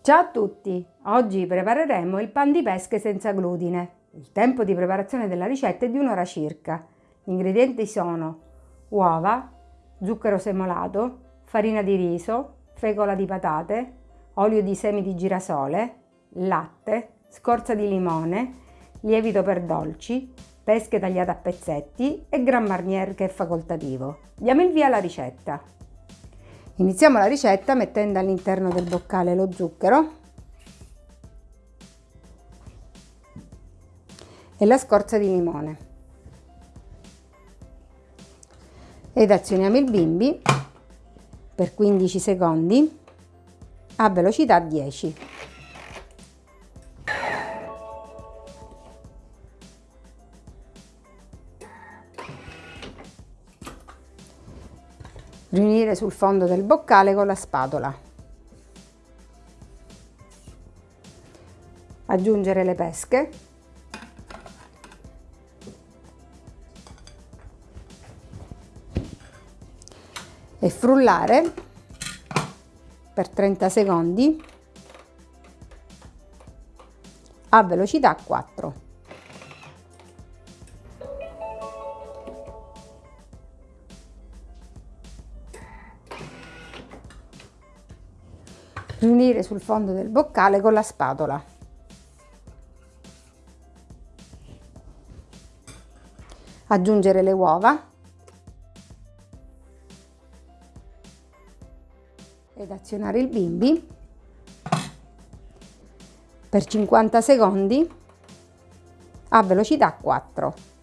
Ciao a tutti! Oggi prepareremo il pan di pesche senza glutine. Il tempo di preparazione della ricetta è di un'ora circa. Gli ingredienti sono uova, zucchero semolato, farina di riso, fecola di patate, olio di semi di girasole, latte, scorza di limone, lievito per dolci, pesche tagliate a pezzetti e Gran Marnier che è facoltativo. Diamo il via alla ricetta. Iniziamo la ricetta mettendo all'interno del boccale lo zucchero e la scorza di limone ed azioniamo il bimbi per 15 secondi a velocità 10. Riunire sul fondo del boccale con la spatola. Aggiungere le pesche. E frullare per 30 secondi a velocità 4. Riunire sul fondo del boccale con la spatola. Aggiungere le uova ed azionare il bimbi per 50 secondi a velocità 4.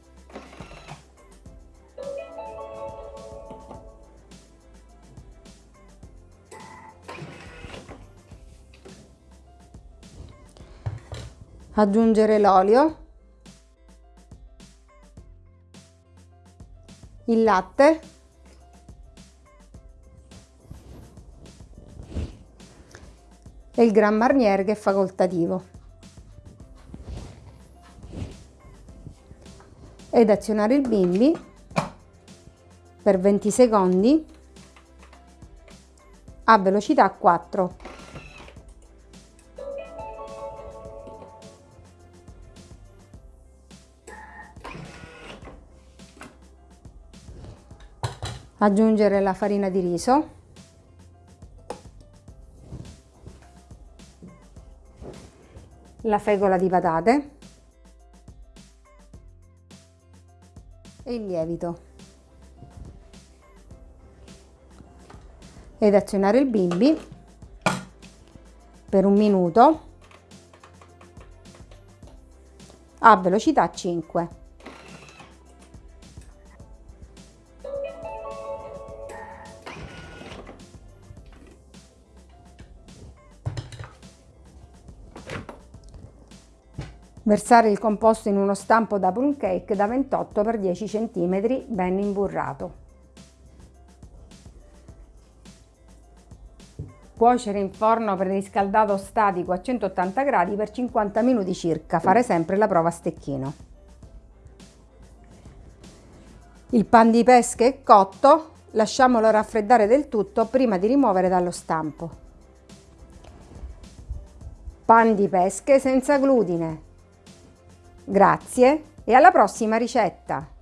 Aggiungere l'olio, il latte. E il Gran Marnier che è facoltativo. Ed azionare il bimbi per 20 secondi a velocità 4 aggiungere la farina di riso. La fecola di patate. E il lievito. Ed azionare il bimbi. Per un minuto. A velocità 5 Versare il composto in uno stampo da plum cake da 28 x 10 cm ben imburrato. Cuocere in forno preriscaldato statico a 180 gradi per 50 minuti circa, fare sempre la prova a stecchino. Il pan di pesca è cotto, lasciamolo raffreddare del tutto prima di rimuovere dallo stampo. Pan di pesche senza glutine, Grazie e alla prossima ricetta!